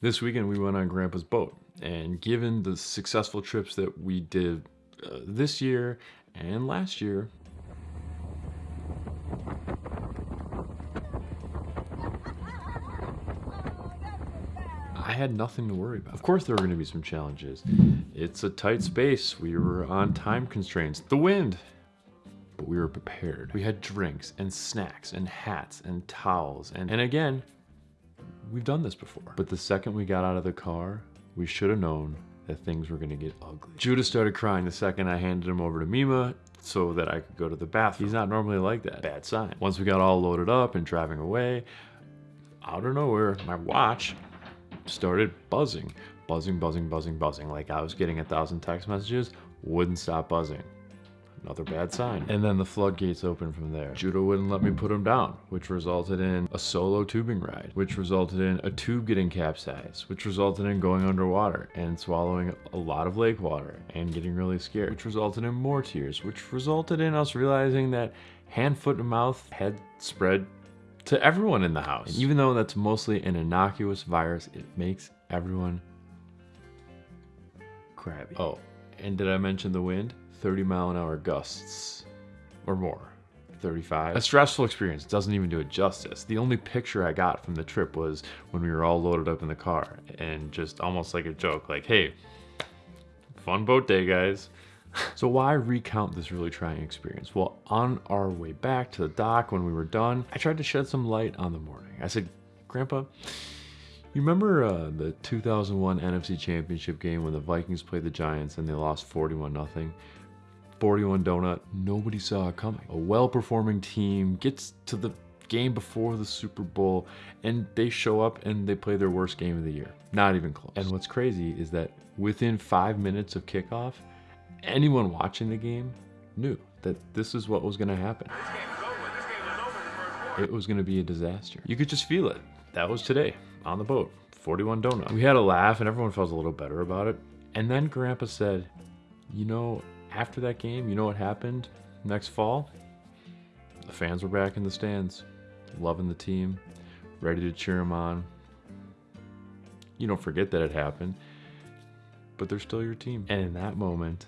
This weekend we went on Grandpa's boat, and given the successful trips that we did uh, this year and last year, I had nothing to worry about. Of course there were going to be some challenges. It's a tight space. We were on time constraints. The wind. But we were prepared. We had drinks and snacks and hats and towels. And, and again, we've done this before. But the second we got out of the car, we should have known that things were gonna get ugly. Judah started crying the second I handed him over to Mima so that I could go to the bathroom. He's not normally like that. Bad sign. Once we got all loaded up and driving away, out of nowhere, my watch started buzzing. Buzzing, buzzing, buzzing, buzzing. Like I was getting a thousand text messages, wouldn't stop buzzing. Another bad sign. And then the floodgates opened from there. Judah wouldn't let me put him down, which resulted in a solo tubing ride, which resulted in a tube getting capsized, which resulted in going underwater and swallowing a lot of lake water and getting really scared, which resulted in more tears, which resulted in us realizing that hand, foot, and mouth had spread to everyone in the house. And even though that's mostly an innocuous virus, it makes everyone crabby. Oh, and did I mention the wind? 30 mile an hour gusts or more. 35. A stressful experience doesn't even do it justice. The only picture I got from the trip was when we were all loaded up in the car and just almost like a joke, like, hey, fun boat day, guys. so why recount this really trying experience? Well, on our way back to the dock when we were done, I tried to shed some light on the morning. I said, Grandpa, you remember uh, the 2001 NFC Championship game when the Vikings played the Giants and they lost 41 nothing? 41 donut, nobody saw it coming. A well-performing team gets to the game before the Super Bowl and they show up and they play their worst game of the year. Not even close. And what's crazy is that within five minutes of kickoff, anyone watching the game knew that this is what was going to happen. It was going to be a disaster. You could just feel it. That was today on the boat, 41 donut. We had a laugh and everyone felt a little better about it. And then Grandpa said, you know, after that game, you know what happened next fall? The fans were back in the stands, loving the team, ready to cheer them on. You don't forget that it happened, but they're still your team. And in that moment,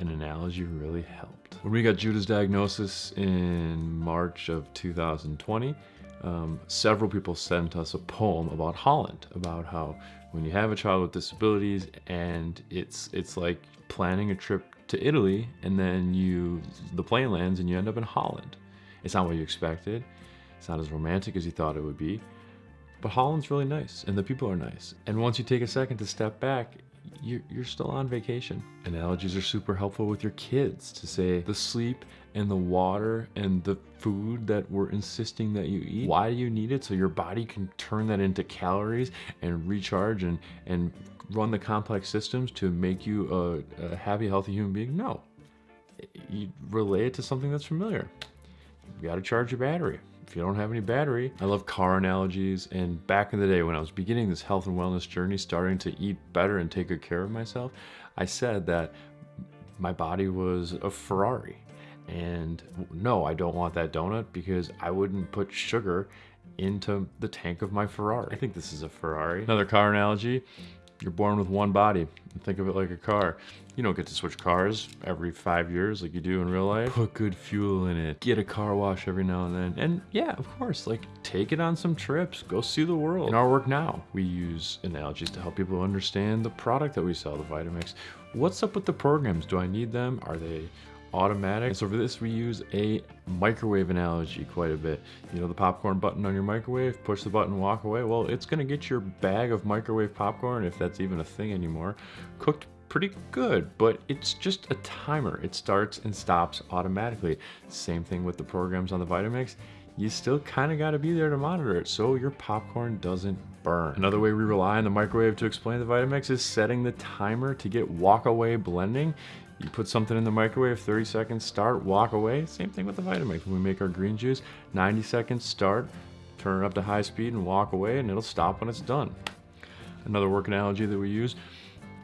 an analogy really helped. When we got Judah's diagnosis in March of 2020, um, several people sent us a poem about Holland, about how when you have a child with disabilities and it's it's like planning a trip to Italy and then you the plane lands and you end up in Holland. It's not what you expected. It's not as romantic as you thought it would be. But Holland's really nice and the people are nice. And once you take a second to step back, you're, you're still on vacation. Analogies are super helpful with your kids to say the sleep and the water and the food that we're insisting that you eat. Why do you need it? So your body can turn that into calories and recharge and, and run the complex systems to make you a, a happy, healthy human being? No. You relate it to something that's familiar. You gotta charge your battery. If you don't have any battery, I love car analogies. And back in the day when I was beginning this health and wellness journey, starting to eat better and take good care of myself, I said that my body was a Ferrari. And no, I don't want that donut because I wouldn't put sugar into the tank of my Ferrari. I think this is a Ferrari. Another car analogy, you're born with one body. Think of it like a car. You don't get to switch cars every five years like you do in real life. Put good fuel in it. Get a car wash every now and then. And yeah, of course, like take it on some trips. Go see the world. In our work now, we use analogies to help people understand the product that we sell, the Vitamix. What's up with the programs? Do I need them? Are they automatic. And so for this, we use a microwave analogy quite a bit. You know, the popcorn button on your microwave, push the button, walk away. Well, it's gonna get your bag of microwave popcorn, if that's even a thing anymore, cooked pretty good, but it's just a timer. It starts and stops automatically. Same thing with the programs on the Vitamix. You still kind of got to be there to monitor it so your popcorn doesn't burn. Another way we rely on the microwave to explain the Vitamix is setting the timer to get walk away blending. You put something in the microwave, 30 seconds, start, walk away. Same thing with the Vitamix. When we make our green juice, 90 seconds, start, turn it up to high speed and walk away and it'll stop when it's done. Another work analogy that we use,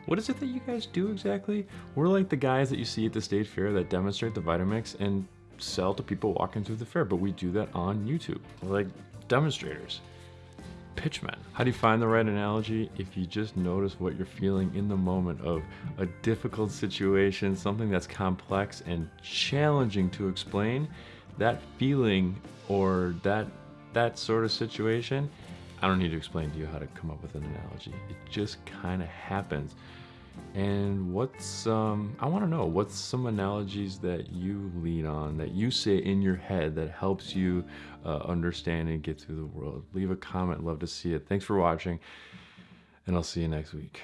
what is it that you guys do exactly? We're like the guys that you see at the state fair that demonstrate the Vitamix and sell to people walking through the fair, but we do that on YouTube. Like demonstrators pitchmen. How do you find the right analogy? If you just notice what you're feeling in the moment of a difficult situation, something that's complex and challenging to explain, that feeling or that that sort of situation, I don't need to explain to you how to come up with an analogy. It just kind of happens. And what's, um, I want to know, what's some analogies that you lean on, that you say in your head that helps you uh, understand and get through the world? Leave a comment, love to see it. Thanks for watching, and I'll see you next week.